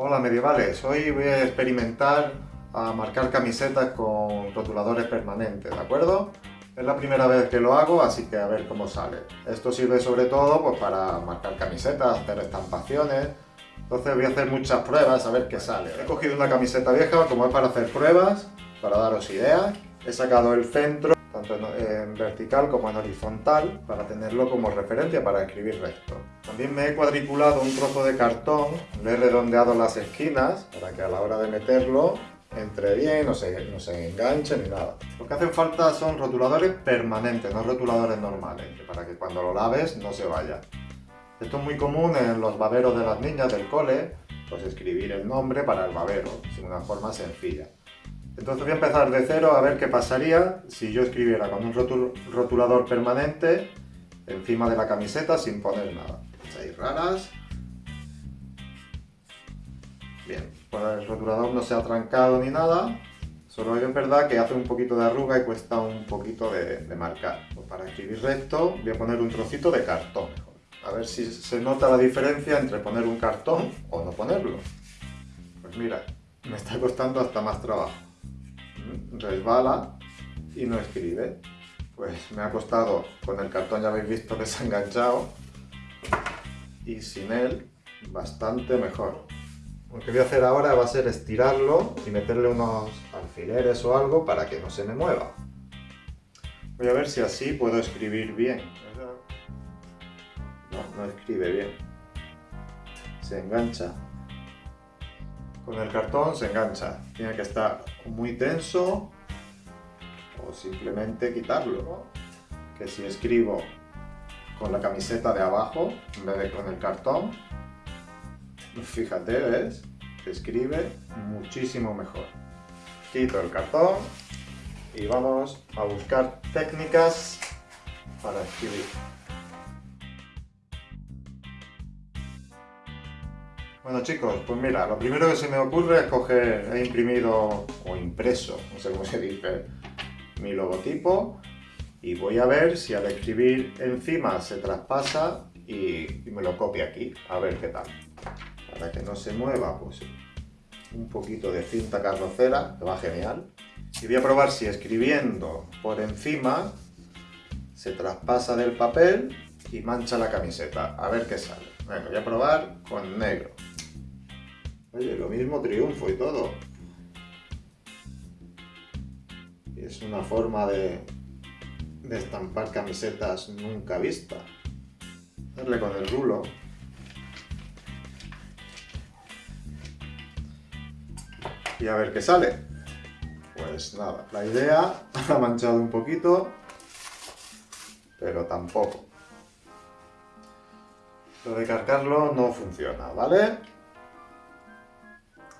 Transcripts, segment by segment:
Hola medievales, hoy voy a experimentar a marcar camisetas con rotuladores permanentes, ¿de acuerdo? Es la primera vez que lo hago, así que a ver cómo sale. Esto sirve sobre todo pues, para marcar camisetas, hacer estampaciones, entonces voy a hacer muchas pruebas a ver qué sale. He cogido una camiseta vieja como es para hacer pruebas, para daros ideas. He sacado el centro, tanto en, vertical como en horizontal, para tenerlo como referencia para escribir recto. También me he cuadriculado un trozo de cartón, le he redondeado las esquinas, para que a la hora de meterlo entre bien, no se, no se enganche ni nada. Lo que hacen falta son rotuladores permanentes, no rotuladores normales, para que cuando lo laves no se vaya. Esto es muy común en los baberos de las niñas del cole, pues escribir el nombre para el babero, de una forma sencilla. Entonces voy a empezar de cero a ver qué pasaría si yo escribiera con un rotulador permanente encima de la camiseta sin poner nada. Seis raras. Bien, pues el rotulador no se ha trancado ni nada, solo es verdad que hace un poquito de arruga y cuesta un poquito de, marcar. Pues para escribir recto voy a poner un trocito de cartón. A ver si se nota la diferencia entre poner un cartón o no ponerlo. Pues mira, me está costando hasta más trabajo resbala y no escribe. Pues me ha costado, con el cartón ya habéis visto que se ha enganchado, y sin él bastante mejor. Lo que voy a hacer ahora va a ser estirarlo y meterle unos alfileres o algo para que no se me mueva. Voy a ver si así puedo escribir bien. No, no escribe bien. Se engancha con el cartón se engancha. Tiene que estar muy tenso o simplemente quitarlo. Que si escribo con la camiseta de abajo en vez de con el cartón, fíjate, ¿ves? Que escribe muchísimo mejor. Quito el cartón y vamos a buscar técnicas para escribir. Bueno chicos, pues mira, lo primero que se me ocurre es coger, he imprimido o impreso, no sé cómo se dice, mi logotipo y voy a ver si al escribir encima se traspasa y, me lo copia aquí, a ver qué tal. Para que no se mueva, pues un poquito de cinta carrocera, que va genial. Y voy a probar si escribiendo por encima se traspasa del papel y mancha la camiseta, a ver qué sale. Bueno, voy a probar con negro. Oye, lo mismo triunfo y todo. es una forma de, de estampar camisetas nunca vista. Darle con el rulo. Y a ver qué sale. Pues nada, la idea ha manchado un poquito, pero tampoco. Lo de cargarlo no funciona, ¿vale?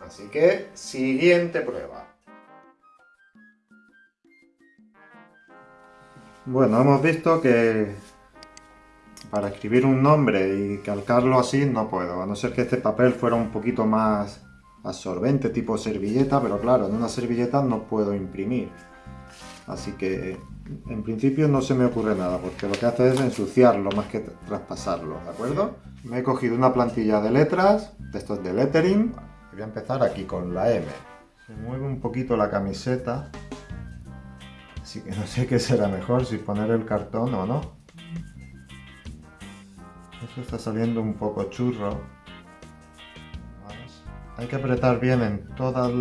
Así que, siguiente prueba. Bueno, hemos visto que para escribir un nombre y calcarlo así no puedo, a no ser que este papel fuera un poquito más absorbente, tipo servilleta, pero claro, en una servilleta no puedo imprimir. Así que en principio no se me ocurre nada, porque lo que hace es ensuciarlo más que traspasarlo, ¿de acuerdo? Me he cogido una plantilla de letras, de estos de lettering, Voy a empezar aquí con la M. Se mueve un poquito la camiseta. Así que no sé qué será mejor, si poner el cartón o no. Esto está saliendo un poco churro. Hay que apretar bien en todas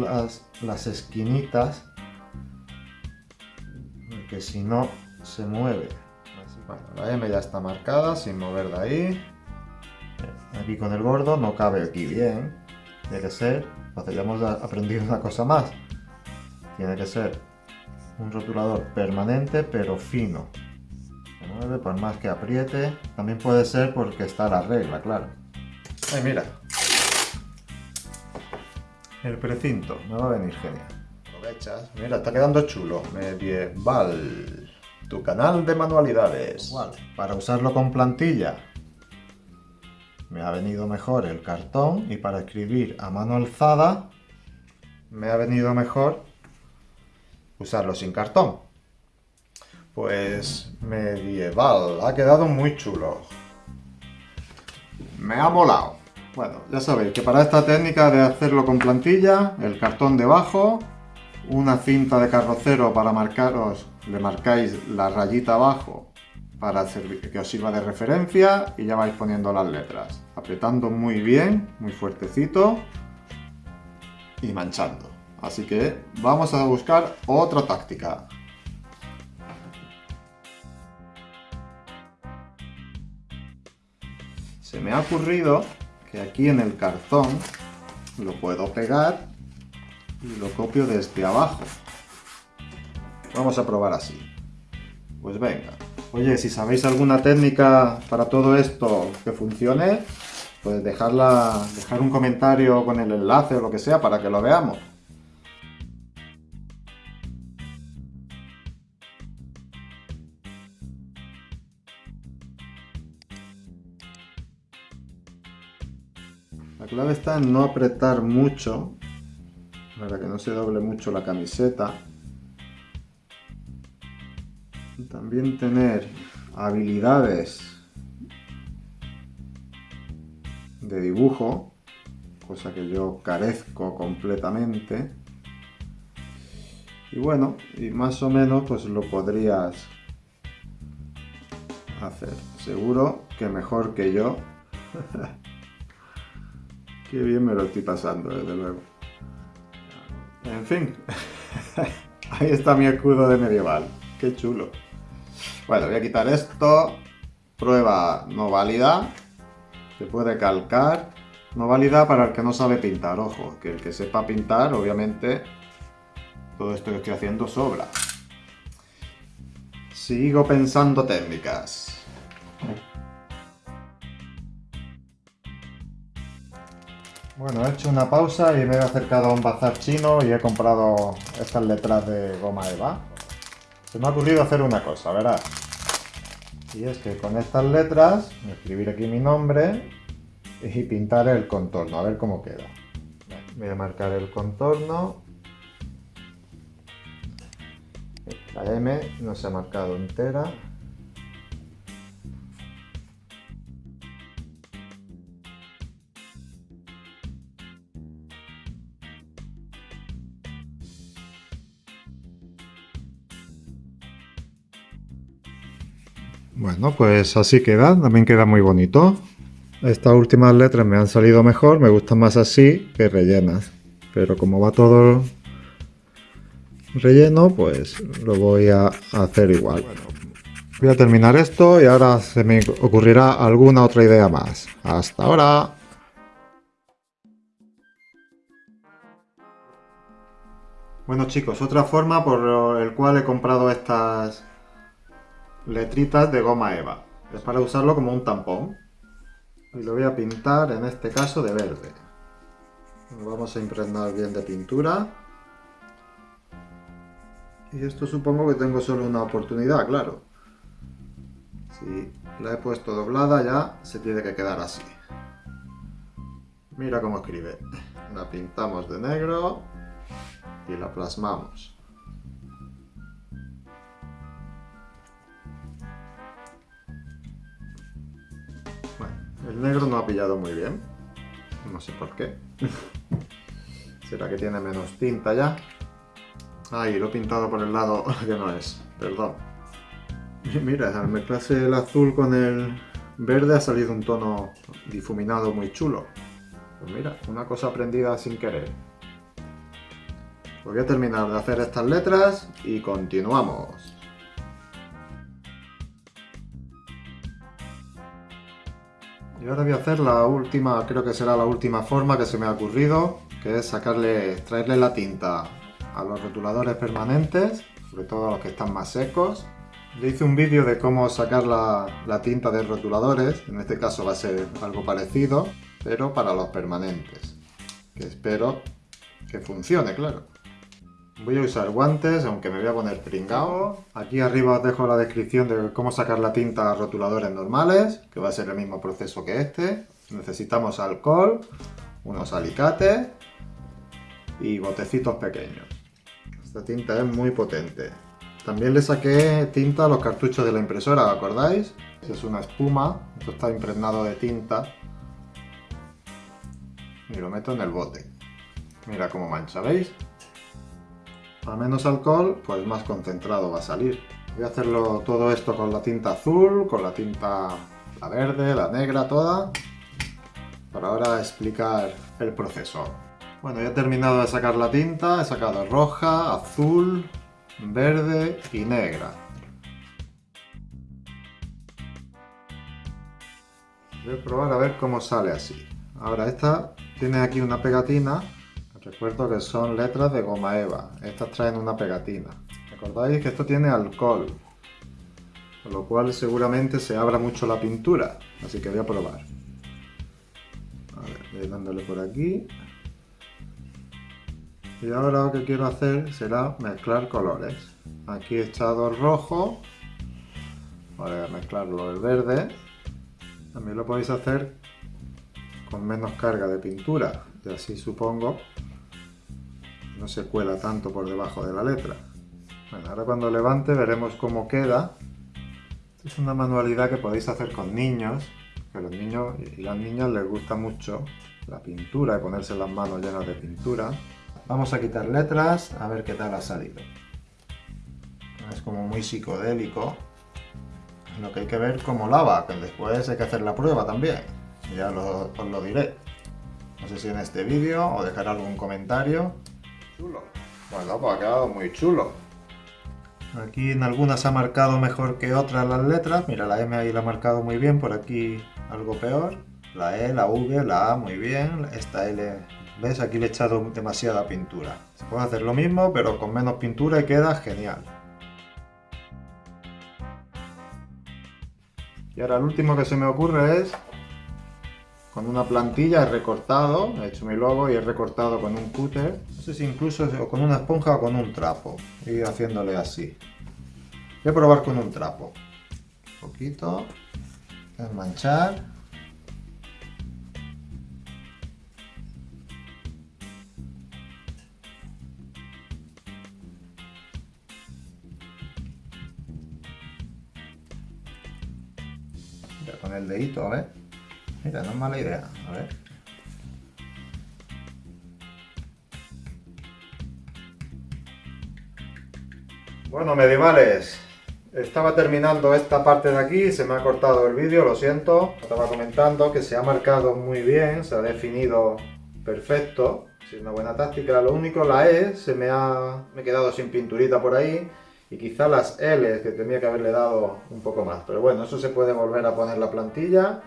las, esquinitas. Porque si no, se mueve. La M ya está marcada, sin mover de ahí. Aquí con el gordo no cabe aquí bien. Tiene que ser, entonces ya hemos aprendido una cosa más. Tiene que ser un rotulador permanente pero fino. Se mueve por más que apriete. También puede ser porque está la regla, claro. Ay, mira. El precinto, me va a venir genial. Aprovechas. Mira, está quedando chulo. Medieval. Tu canal de manualidades. Igual. Para usarlo con plantilla me ha venido mejor el cartón y para escribir a mano alzada me ha venido mejor usarlo sin cartón. Pues medieval, ha quedado muy chulo. Me ha molado. Bueno, ya sabéis que para esta técnica de hacerlo con plantilla, el cartón debajo, una cinta de carrocero para marcaros, le marcáis la rayita abajo para que os sirva de referencia y ya vais poniendo las letras, apretando muy bien, muy fuertecito y manchando. Así que vamos a buscar otra táctica. Se me ha ocurrido que aquí en el cartón lo puedo pegar y lo copio desde abajo. Vamos a probar así. Pues venga. Oye, si sabéis alguna técnica para todo esto que funcione, pues dejarla, dejar un comentario con el enlace o lo que sea para que lo veamos. La clave está en no apretar mucho para que no se doble mucho la camiseta. También tener habilidades de dibujo, cosa que yo carezco completamente. Y bueno, y más o menos pues lo podrías hacer. Seguro que mejor que yo. Qué bien me lo estoy pasando, desde luego. En fin, ahí está mi escudo de medieval. Qué chulo. Bueno, voy a quitar esto. Prueba no válida. Se puede calcar. No válida para el que no sabe pintar. Ojo, que el que sepa pintar, obviamente, todo esto que estoy haciendo sobra. Sigo pensando técnicas. Bueno, he hecho una pausa y me he acercado a un bazar chino y he comprado estas letras de goma eva. Se me ha ocurrido hacer una cosa, ¿verdad? Y es que con estas letras, escribir aquí mi nombre y pintar el contorno, a ver cómo queda. Voy a marcar el contorno. La M no se ha marcado entera. Bueno, pues así queda, también queda muy bonito. Estas últimas letras me han salido mejor, me gustan más así que rellenas. Pero como va todo relleno, pues lo voy a hacer igual. Voy a terminar esto y ahora se me ocurrirá alguna otra idea más. ¡Hasta ahora! Bueno chicos, otra forma por el cual he comprado estas letritas de goma eva. Es para usarlo como un tampón. Y lo voy a pintar, en este caso, de verde. Lo vamos a impregnar bien de pintura. Y esto supongo que tengo solo una oportunidad, claro. Si la he puesto doblada ya se tiene que quedar así. Mira cómo escribe. La pintamos de negro y la plasmamos. El negro no ha pillado muy bien. No sé por qué. ¿Será que tiene menos tinta ya? Ay, lo he pintado por el lado que no es. Perdón. mira, al mezclarse el azul con el verde ha salido un tono difuminado muy chulo. Pues mira, una cosa aprendida sin querer. Voy a terminar de hacer estas letras y continuamos. Y ahora voy a hacer la última, creo que será la última forma que se me ha ocurrido, que es sacarle, extraerle la tinta a los rotuladores permanentes, sobre todo a los que están más secos. Le hice un vídeo de cómo sacar la, la tinta de rotuladores, en este caso va a ser algo parecido, pero para los permanentes, que espero que funcione, claro. Voy a usar guantes, aunque me voy a poner pringao. Aquí arriba os dejo la descripción de cómo sacar la tinta a rotuladores normales, que va a ser el mismo proceso que este. Necesitamos alcohol, unos alicates y botecitos pequeños. Esta tinta es muy potente. También le saqué tinta a los cartuchos de la impresora, ¿acordáis? Es una espuma, esto está impregnado de tinta. y lo meto en el bote. Mira cómo mancha, ¿veis? A menos alcohol, pues más concentrado va a salir. Voy a hacerlo todo esto con la tinta azul, con la tinta la verde, la negra, toda. Para ahora explicar el proceso. Bueno, ya he terminado de sacar la tinta, he sacado roja, azul, verde y negra. Voy a probar a ver cómo sale así. Ahora esta tiene aquí una pegatina. Recuerdo que son letras de goma eva. Estas traen una pegatina. Recordáis que esto tiene alcohol. Con lo cual seguramente se abra mucho la pintura. Así que voy a probar. Voy dándole por aquí. Y ahora lo que quiero hacer será mezclar colores. Aquí he echado rojo. Voy a mezclarlo el verde. También lo podéis hacer con menos carga de pintura. Y así supongo no se cuela tanto por debajo de la letra. Bueno, ahora cuando levante veremos cómo queda. es una manualidad que podéis hacer con niños, que a los niños y las niñas les gusta mucho la pintura y ponerse las manos llenas de pintura. Vamos a quitar letras, a ver qué tal ha salido. Es como muy psicodélico. Lo que hay que ver cómo lava, que después hay que hacer la prueba también. Ya os lo diré. No sé si en este vídeo o dejar algún comentario. Chulo. Bueno, pues ha quedado muy chulo. Aquí en algunas ha marcado mejor que otras las letras. Mira, la M ahí la ha marcado muy bien, por aquí algo peor. La E, la V, la A muy bien. Esta L ¿Ves? Aquí le he echado demasiada pintura. Se puede hacer lo mismo, pero con menos pintura y queda genial. Y ahora el último que se me ocurre es con una plantilla he recortado, he hecho mi logo y he recortado con un cúter, no sé si incluso con una esponja o con un trapo, y haciéndole así. Voy a probar con un trapo. Un poquito, manchar. con el dedito, a ver. Mira, no es mala idea. A ver. Bueno, medievales, estaba terminando esta parte de aquí, se me ha cortado el vídeo, lo siento. Estaba comentando que se ha marcado muy bien, se ha definido perfecto, es una buena táctica. Lo único, la E se me ha me he quedado sin pinturita por ahí y quizá las L que tenía que haberle dado un poco más. Pero bueno, eso se puede volver a poner la plantilla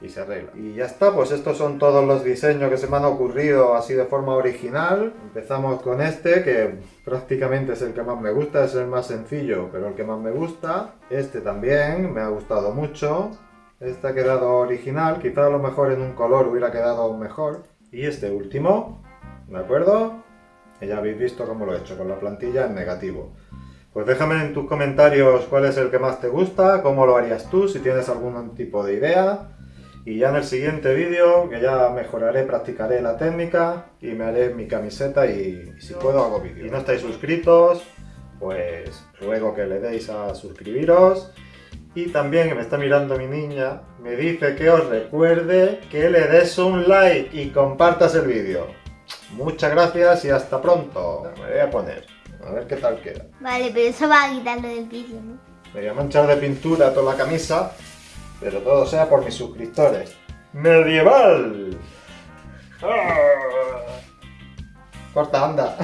y se arregla. Y ya está, pues estos son todos los diseños que se me han ocurrido así de forma original. Empezamos con este, que prácticamente es el que más me gusta, es el más sencillo, pero el que más me gusta. Este también, me ha gustado mucho. Este ha quedado original, quizá a lo mejor en un color hubiera quedado mejor. Y este último, ¿de acuerdo? ya habéis visto cómo lo he hecho, con la plantilla en negativo. Pues déjame en tus comentarios cuál es el que más te gusta, cómo lo harías tú, si tienes algún tipo de idea. Y ya en el siguiente vídeo, que ya mejoraré, practicaré la técnica y me haré mi camiseta y, si puedo hago vídeo. Si no estáis suscritos, pues ruego que le deis a suscribiros. Y también que me está mirando mi niña, me dice que os recuerde que le des un like y compartas el vídeo. Muchas gracias y hasta pronto. Me voy a poner. A ver qué tal queda. Vale, pero eso va a quitarlo del piso, ¿no? Me voy a manchar de pintura toda la camisa, pero todo sea por mis suscriptores. ¡Medieval! ¡Ah! Corta, anda.